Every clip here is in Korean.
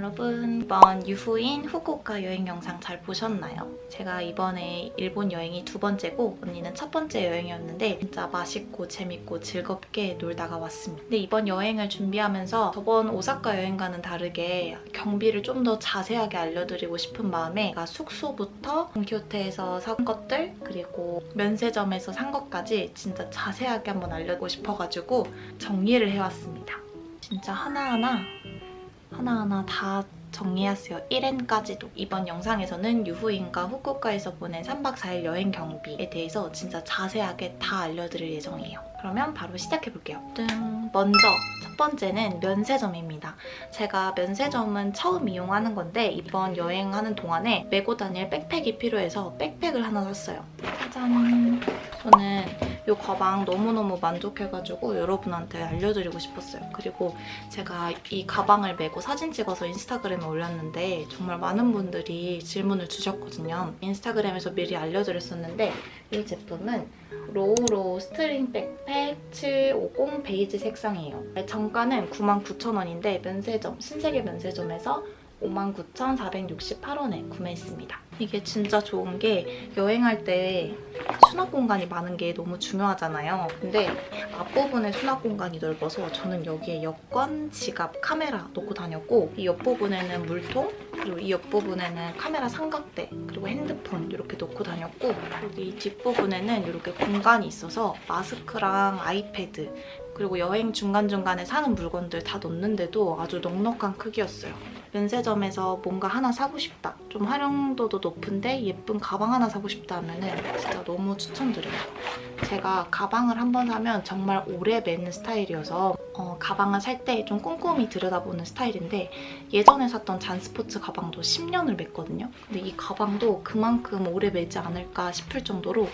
여러분 이번 유후인 후쿠오카 여행 영상 잘 보셨나요? 제가 이번에 일본 여행이 두 번째고 언니는 첫 번째 여행이었는데 진짜 맛있고 재밌고 즐겁게 놀다가 왔습니다. 근데 이번 여행을 준비하면서 저번 오사카 여행과는 다르게 경비를 좀 더 자세하게 알려드리고 싶은 마음에 숙소부터 돈키호테에서 산 것들 그리고 면세점에서 산 것까지 진짜 자세하게 한번 알려드리고 싶어가지고 정리를 해왔습니다. 진짜 하나하나 하나하나 다 정리했어요. 1엔까지도. 이번 영상에서는 유후인과 후쿠오카에서 보낸 3박 4일 여행 경비에 대해서 진짜 자세하게 다 알려드릴 예정이에요. 그러면 바로 시작해볼게요. 뜬. 먼저 첫 번째는 면세점입니다. 제가 면세점은 처음 이용하는 건데 이번 여행하는 동안에 메고 다닐 백팩이 필요해서 백팩을 하나 샀어요. 짜잔! 이 가방 너무너무 만족해가지고 여러분한테 알려드리고 싶었어요. 그리고 제가 이 가방을 메고 사진 찍어서 인스타그램에 올렸는데 정말 많은 분들이 질문을 주셨거든요. 인스타그램에서 미리 알려드렸었는데 이 제품은 로우로 스트링 백팩 750 베이지 색상이에요. 정가는 99,000원인데 면세점, 신세계 면세점에서 59,468원에 구매했습니다. 이게 진짜 좋은 게 여행할 때 수납 공간이 많은 게 너무 중요하잖아요. 근데 앞부분에 수납 공간이 넓어서 저는 여기에 여권, 지갑, 카메라 놓고 다녔고 이 옆부분에는 물통, 그리고 이 옆부분에는 카메라 삼각대, 그리고 핸드폰 이렇게 놓고 다녔고 여기 뒷부분에는 이렇게 공간이 있어서 마스크랑 아이패드 그리고 여행 중간중간에 사는 물건들 다 넣는데도 아주 넉넉한 크기였어요. 면세점에서 뭔가 하나 사고 싶다. 좀 활용도도 높은데 예쁜 가방 하나 사고 싶다 하면 은 진짜 너무 추천드려요. 제가 가방을 한 번 사면 정말 오래 메는 스타일이어서 어, 가방을 살 때 좀 꼼꼼히 들여다보는 스타일인데 예전에 샀던 잔스포츠 가방도 10년을 멨거든요. 근데 이 가방도 그만큼 오래 메지 않을까 싶을 정도로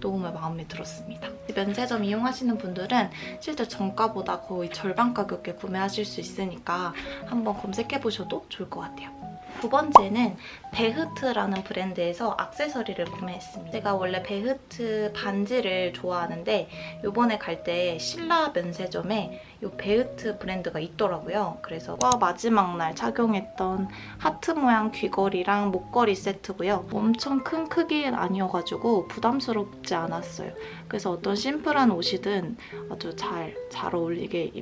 너무 마음에 들었습니다. 면세점 이용하시는 분들은 실제 정가보다 거의 절반 가격에 구매하실 수 있으니까 한번 검색해보셔도 좋을 것 같아요. 두 번째는 베흐트라는 브랜드에서 악세서리를 구매했습니다. 제가 원래 베흐트 반지를 좋아하는데 이번에 갈 때 신라 면세점에 이 베흐트 브랜드가 있더라고요. 그래서 마지막 날 착용했던 하트 모양 귀걸이랑 목걸이 세트고요. 엄청 큰 크기는 아니어가지고 부담스럽지 않았어요. 그래서 어떤 심플한 옷이든 아주 잘, 잘 어울리게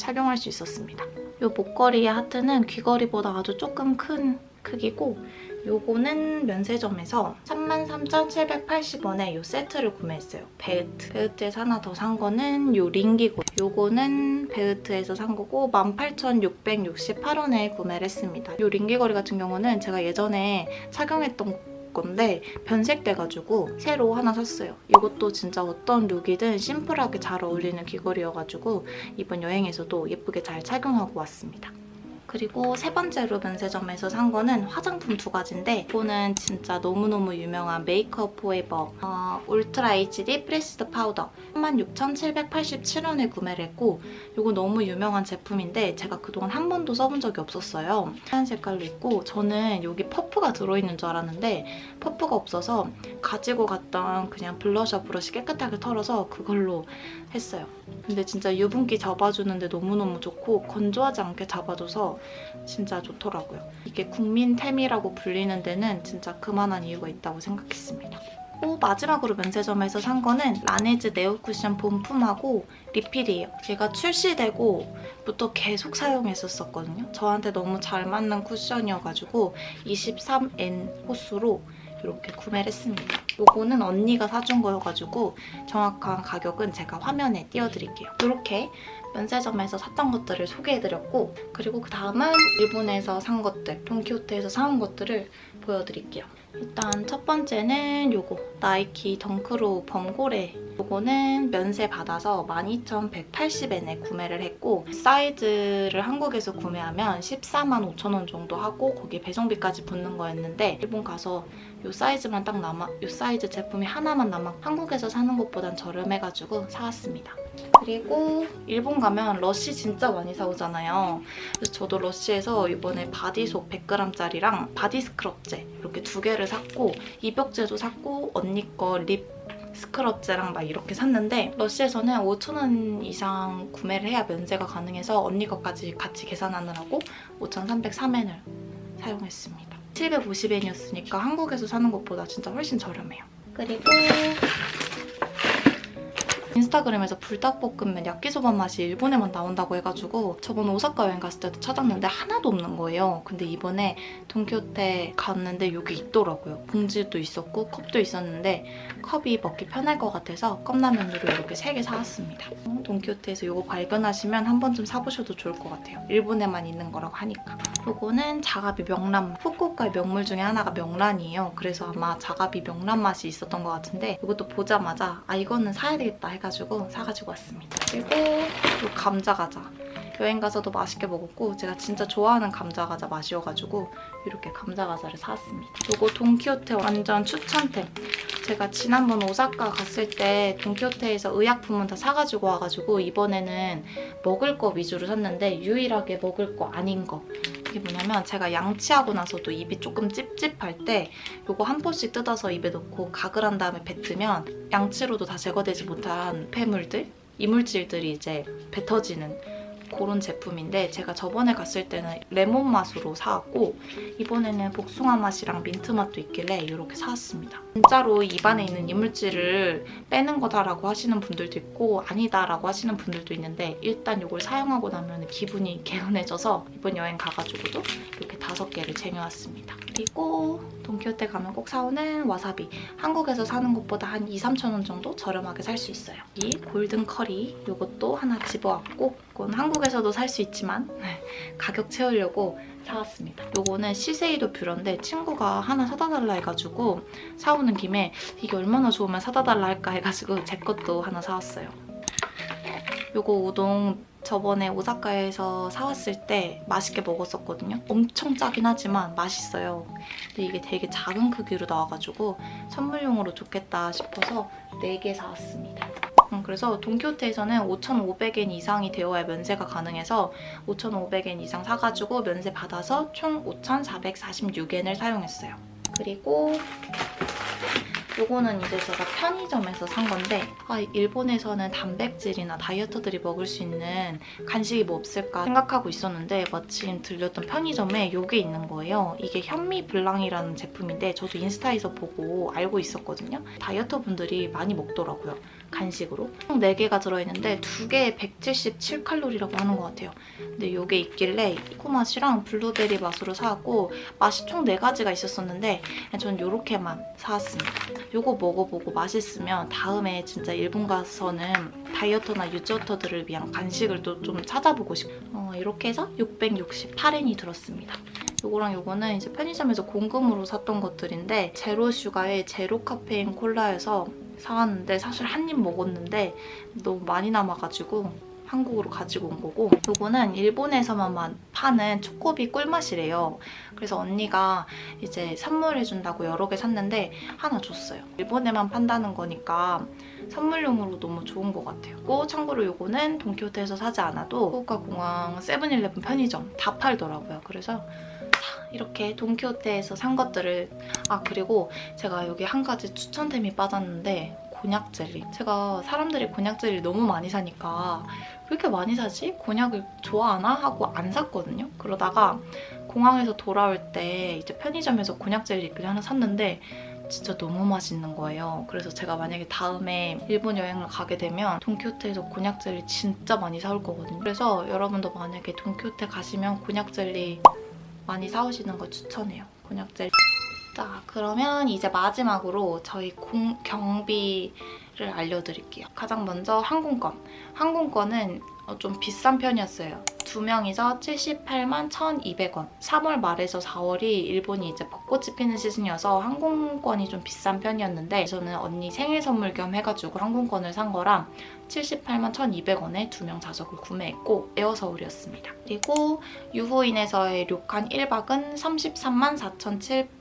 착용할 수 있었습니다. 이 목걸이의 하트는 귀걸이보다 아주 조금 큰 크기고 요거는 면세점에서 33,780원에 요 세트를 구매했어요. 베흐트. 베흐트에서 하나 더 산 거는 요 링 귀걸이고 요거는 베흐트에서 산 거고 18,668원에 구매를 했습니다. 요 링 귀걸이 같은 경우는 제가 예전에 착용했던 건데 변색돼가지고 새로 하나 샀어요. 이것도 진짜 어떤 룩이든 심플하게 잘 어울리는 귀걸이여가지고 이번 여행에서도 예쁘게 잘 착용하고 왔습니다. 그리고 세 번째로 면세점에서 산 거는 화장품 두 가지인데 이거는 진짜 너무너무 유명한 메이크업 포에버 어, 울트라 HD 프레스드 파우더 36,787원에 구매를 했고 이거 너무 유명한 제품인데 제가 그동안 한 번도 써본 적이 없었어요. 하얀 색깔로 있고 저는 여기 퍼프가 들어있는 줄 알았는데 퍼프가 없어서 가지고 갔던 그냥 블러셔 브러쉬 깨끗하게 털어서 그걸로 했어요. 근데 진짜 유분기 잡아주는데 너무너무 좋고 건조하지 않게 잡아줘서 진짜 좋더라고요. 이게 국민템이라고 불리는 데는 진짜 그만한 이유가 있다고 생각했습니다. 또 마지막으로 면세점에서 산 거는 라네즈 네오 쿠션 본품하고 리필이에요. 얘가 출시되고부터 계속 사용했었거든요. 저한테 너무 잘 맞는 쿠션이어가지고 23N 호수로 이렇게 구매를 했습니다. 이거는 언니가 사준 거여가지고 정확한 가격은 제가 화면에 띄워드릴게요. 이렇게 면세점에서 샀던 것들을 소개해드렸고 그리고 그 다음은 일본에서 산 것들, 돈키호테에서 사온 것들을 보여드릴게요. 일단 첫 번째는 요거 나이키 덩크로 범고래 요거는 면세 받아서 12,180엔에 구매를 했고 사이즈를 한국에서 구매하면 14만 5천원 정도 하고 거기에 배송비까지 붙는 거였는데 일본 가서 요 사이즈만 딱 남아 요 사이즈 제품이 하나만 남아 한국에서 사는 것보단 저렴해가지고 사왔습니다. 그리고 일본 가면 러쉬 진짜 많이 사오잖아요. 그래서 저도 러쉬에서 이번에 바디솝 100g짜리랑 바디 스크럽제 이렇게 두 개를 샀고 입욕제도 샀고 언니 거 립 스크럽제랑 막 이렇게 샀는데 러쉬에서는 5,000원 이상 구매를 해야 면세가 가능해서 언니 것까지 같이 계산하느라고 5,303엔을 사용했습니다. 750엔이었으니까 한국에서 사는 것보다 진짜 훨씬 저렴해요. 그리고 인스타그램에서 불닭볶음면 야끼소바 맛이 일본에만 나온다고 해가지고 저번 오사카 여행 갔을 때도 찾았는데 하나도 없는 거예요. 근데 이번에 돈키호테 갔는데 여기 있더라고요. 봉지도 있었고 컵도 있었는데 컵이 먹기 편할 것 같아서 컵라면으로 이렇게 3개 사왔습니다. 어, 돈키호테에서 이거 발견하시면 한 번쯤 사보셔도 좋을 것 같아요. 일본에만 있는 거라고 하니까. 이거는 자가비 명란. 후쿠오카의 명물 중에 하나가 명란이에요. 그래서 아마 자가비 명란 맛이 있었던 것 같은데 이것도 보자마자 아 이거는 사야 되겠다 해가지고 사가지고 왔습니다. 그리고 이 감자 과자. 여행 가서도 맛있게 먹었고 제가 진짜 좋아하는 감자 과자 맛이어가지고 이렇게 감자 과자를 사왔습니다. 이거 돈키호테 완전 추천템. 제가 지난번 오사카 갔을 때 돈키호테에서 의약품은 다 사가지고 와가지고 이번에는 먹을 거 위주로 샀는데 유일하게 먹을 거 아닌 거. 이게 뭐냐면 제가 양치하고 나서도 입이 조금 찝찝할 때 이거 한 포씩 뜯어서 입에 넣고 가글 한 다음에 뱉으면 양치로도 다 제거되지 못한 폐물들, 이물질들이 이제 뱉어지는 그런 제품인데 제가 저번에 갔을 때는 레몬 맛으로 사왔고 이번에는 복숭아 맛이랑 민트 맛도 있길래 이렇게 사왔습니다. 진짜로 입안에 있는 이물질을 빼는 거다라고 하시는 분들도 있고 아니다라고 하시는 분들도 있는데 일단 이걸 사용하고 나면 기분이 개운해져서 이번 여행 가가지고도 이렇게 다섯 개를 쟁여왔습니다. 그리고 돈키호테 가면 꼭 사오는 와사비. 한국에서 사는 것보다 한 2, 3천 원 정도 저렴하게 살 수 있어요. 이 골든 커리 이것도 하나 집어왔고 이건 한국에서도 살 수 있지만 가격 채우려고 사왔습니다. 이거는 시세이도 뷰러인데 친구가 하나 사다 달라 해가지고 사오는 김에 이게 얼마나 좋으면 사다 달라 할까 해가지고 제 것도 하나 사왔어요. 이거 우동 저번에 오사카에서 사왔을 때 맛있게 먹었었거든요. 엄청 짜긴 하지만 맛있어요. 근데 이게 되게 작은 크기로 나와가지고 선물용으로 좋겠다 싶어서 4개 사왔습니다. 음, 그래서 돈키호테에서는 5,500엔 이상이 되어야 면세가 가능해서 5,500엔 이상 사가지고 면세 받아서 총 5,446엔을 사용했어요. 그리고 요거는 이제 제가 편의점에서 산 건데 아, 일본에서는 단백질이나 다이어터들이 먹을 수 있는 간식이 뭐 없을까 생각하고 있었는데 마침 들렸던 편의점에 요게 있는 거예요. 이게 현미 블랑이라는 제품인데 저도 인스타에서 보고 알고 있었거든요. 다이어터 분들이 많이 먹더라고요. 간식으로. 총 4개가 들어있는데 2개에 177칼로리라고 하는 것 같아요. 근데 이게 있길래 이코 맛이랑 블루베리 맛으로 사왔고 맛이 총 4가지가 있었었는데 전 이렇게만 사왔습니다. 이거 먹어보고 맛있으면 다음에 진짜 일본 가서는 다이어터나 유지어터들을 위한 간식을 또 좀 찾아보고 싶어요. 어, 이렇게 해서 668엔이 들었습니다. 요거랑 요거는 이제 편의점에서 공금으로 샀던 것들인데 제로 슈가의 제로 카페인 콜라여서 사왔는데 사실 한 입 먹었는데 너무 많이 남아가지고 한국으로 가지고 온 거고 요거는 일본에서만 파는 초코비 꿀맛이래요. 그래서 언니가 이제 선물해준다고 여러 개 샀는데 하나 줬어요. 일본에만 판다는 거니까 선물용으로 너무 좋은 것 같아요. 또 참고로 요거는 돈키호테에서 사지 않아도 후쿠오카 공항 세븐일레븐 편의점 다 팔더라고요. 그래서 이렇게 돈키호테에서 산 것들을 아 그리고 제가 여기 한 가지 추천템이 빠졌는데 곤약 젤리. 제가 사람들이 곤약 젤리 너무 많이 사니까 왜 이렇게 많이 사지? 곤약을 좋아하나? 하고 안 샀거든요. 그러다가 공항에서 돌아올 때 이제 편의점에서 곤약 젤리 있길래 하나 샀는데 진짜 너무 맛있는 거예요. 그래서 제가 만약에 다음에 일본 여행을 가게 되면 돈키호테에서 곤약 젤리 진짜 많이 사올 거거든요. 그래서 여러분도 만약에 돈키호테 가시면 곤약 젤리 많이 사오시는 거 추천해요. 곤약 젤리. 자, 그러면 이제 마지막으로 저희 공, 경비를 알려드릴게요. 가장 먼저 항공권. 항공권은 어, 좀 비싼 편이었어요. 두 명이서 78만 1,200원. 3월 말에서 4월이 일본이 이제 벚꽃이 피는 시즌이어서 항공권이 좀 비싼 편이었는데 저는 언니 생일 선물 겸 해가지고 항공권을 산 거랑 78만 1,200원에 두 명 좌석을 구매했고 에어서울이었습니다. 그리고 유후인에서의 료칸 1박은 33만 4,721원.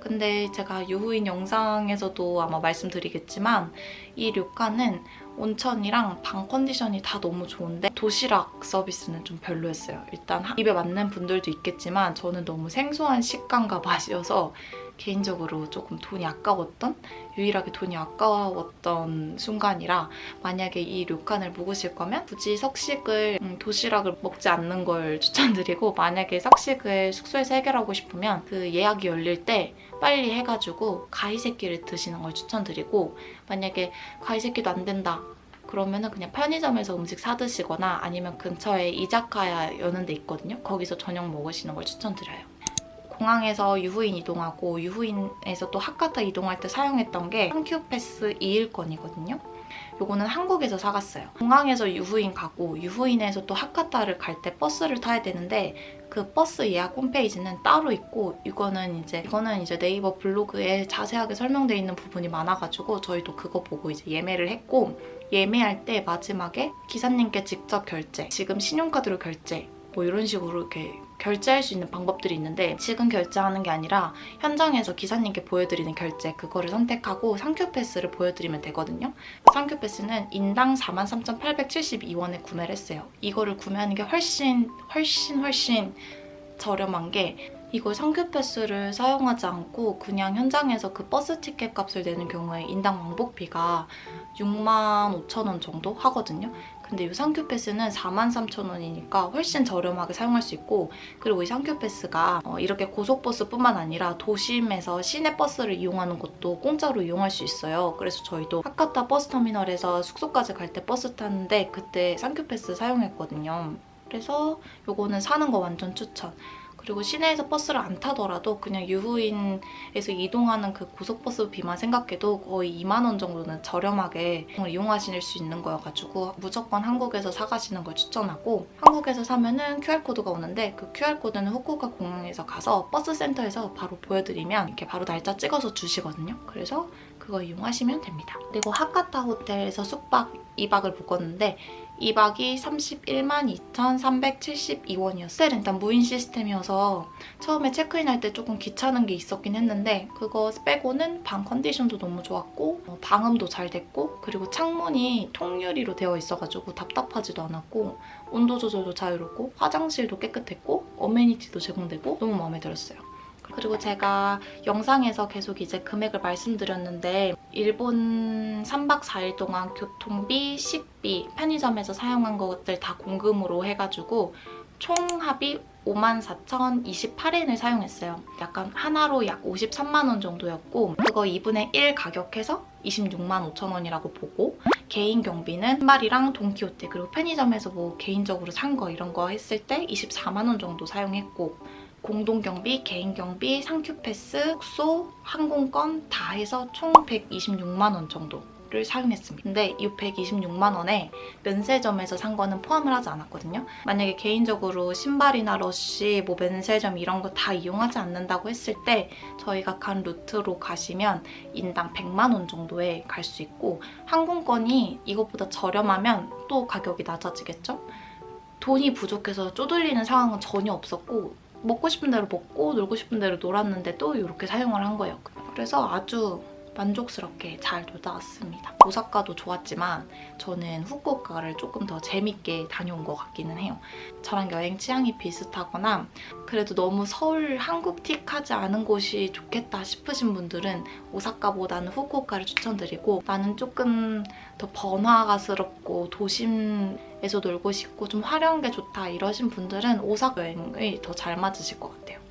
근데 제가 유후인 영상에서도 아마 말씀드리겠지만 이 료칸은 온천이랑 방 컨디션이 다 너무 좋은데 도시락 서비스는 좀 별로였어요. 일단 입에 맞는 분들도 있겠지만 저는 너무 생소한 식감과 맛이어서 개인적으로 조금 돈이 아까웠던 유일하게 돈이 아까웠던 순간이라 만약에 이 료칸을 묵으실 거면 굳이 석식을 음, 도시락을 먹지 않는 걸 추천드리고 만약에 석식을 숙소에서 해결하고 싶으면 그 예약이 열릴 때 빨리 해가지고 가이세끼를 드시는 걸 추천드리고 만약에 가이세끼도 안 된다 그러면 은 그냥 편의점에서 음식 사 드시거나 아니면 근처에 이자카야 여는 데 있거든요. 거기서 저녁 먹으시는 걸 추천드려요. 공항에서 유후인 이동하고 유후인에서 또 하카타 이동할 때 사용했던 게 한큐패스 2일권이거든요. 요거는 한국에서 사갔어요. 공항에서 유후인 가고 유후인에서 또 하카타를 갈 때 버스를 타야 되는데 그 버스 예약 홈페이지는 따로 있고 이거는 이제 이거는 이제 네이버 블로그에 자세하게 설명되어 있는 부분이 많아가지고 저희도 그거 보고 이제 예매를 했고 예매할 때 마지막에 기사님께 직접 결제, 지금 신용카드로 결제 뭐 이런 식으로 이렇게 결제할 수 있는 방법들이 있는데 지금 결제하는 게 아니라 현장에서 기사님께 보여드리는 결제 그거를 선택하고 상큐 패스를 보여드리면 되거든요. 상큐 패스는 인당 43,872원에 구매를 했어요. 이거를 구매하는 게 훨씬 훨씬 훨씬 저렴한 게 이걸 산큐패스를 사용하지 않고 그냥 현장에서 그 버스 티켓 값을 내는 경우에 인당 왕복비가 6만 5천 원 정도 하거든요. 근데 이 산큐 패스는 43,000원이니까 훨씬 저렴하게 사용할 수 있고 그리고 이 산큐 패스가 어, 이렇게 고속버스뿐만 아니라 도심에서 시내 버스를 이용하는 것도 공짜로 이용할 수 있어요. 그래서 저희도 하카타 버스터미널에서 숙소까지 갈 때 버스 탔는데 그때 산큐 패스 사용했거든요. 그래서 이거는 사는 거 완전 추천. 그리고 시내에서 버스를 안 타더라도 그냥 유후인에서 이동하는 그 고속버스 비만 생각해도 거의 2만 원 정도는 저렴하게 이용하실 수 있는 거여가지고 무조건 한국에서 사가시는 걸 추천하고 한국에서 사면은 QR코드가 오는데 그 QR코드는 후쿠오카 공항에서 가서 버스 센터에서 바로 보여드리면 이렇게 바로 날짜 찍어서 주시거든요. 그래서 그거 이용하시면 됩니다. 그리고 하카타 호텔에서 숙박 2박을 묵었는데 2박이 31만 2,372원이었어요. 일단 무인 시스템이어서 처음에 체크인할 때 조금 귀찮은 게 있었긴 했는데 그거 빼고는 방 컨디션도 너무 좋았고 어, 방음도 잘 됐고 그리고 창문이 통유리로 되어 있어가지고 답답하지도 않았고 온도 조절도 자유롭고 화장실도 깨끗했고 어메니티도 제공되고 너무 마음에 들었어요. 그리고 제가 영상에서 계속 이제 금액을 말씀드렸는데 일본 3박 4일 동안 교통비, 식비, 편의점에서 사용한 것들 다 공금으로 해가지고 총 합이 54,028엔을 사용했어요. 약간 하나로 약 53만 원 정도였고 그거 2분의 1 가격해서 26만 5천 원이라고 보고 개인 경비는 한 마리랑 돈키호테 그리고 편의점에서 뭐 개인적으로 산 거 이런 거 했을 때 24만 원 정도 사용했고 공동경비, 개인경비, 상큐패스, 숙소, 항공권 다 해서 총 126만 원 정도 를 사용했습니다. 근데 이 126만 원에 면세점에서 산 거는 포함을 하지 않았거든요. 만약에 개인적으로 신발이나 러쉬, 뭐 면세점 이런 거 다 이용하지 않는다고 했을 때 저희가 간 루트로 가시면 인당 100만 원 정도에 갈 수 있고 항공권이 이것보다 저렴하면 또 가격이 낮아지겠죠? 돈이 부족해서 쪼들리는 상황은 전혀 없었고 먹고 싶은 대로 먹고 놀고 싶은 대로 놀았는데 또 이렇게 사용을 한 거예요. 그래서 아주 만족스럽게 잘 놀다 왔습니다. 오사카도 좋았지만 저는 후쿠오카를 조금 더 재밌게 다녀온 것 같기는 해요. 저랑 여행 취향이 비슷하거나 그래도 너무 서울 한국틱하지 않은 곳이 좋겠다 싶으신 분들은 오사카보다는 후쿠오카를 추천드리고 나는 조금 더 번화가스럽고 도심에서 놀고 싶고 좀 화려한 게 좋다 이러신 분들은 오사카 여행이 더 잘 맞으실 것 같아요.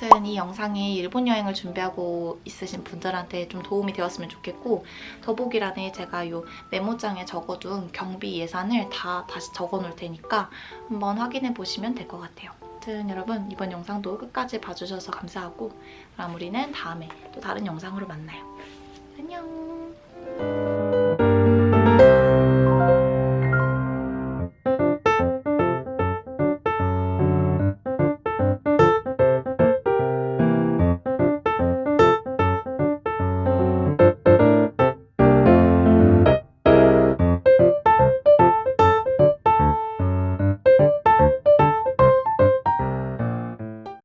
아무튼 이 영상이 일본 여행을 준비하고 있으신 분들한테 좀 도움이 되었으면 좋겠고 더보기란에 제가 이 메모장에 적어둔 경비 예산을 다 다시 적어놓을 테니까 한번 확인해 보시면 될 것 같아요. 아무튼 여러분 이번 영상도 끝까지 봐주셔서 감사하고 그럼 우리는 다음에 또 다른 영상으로 만나요. 안녕!